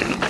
Yeah.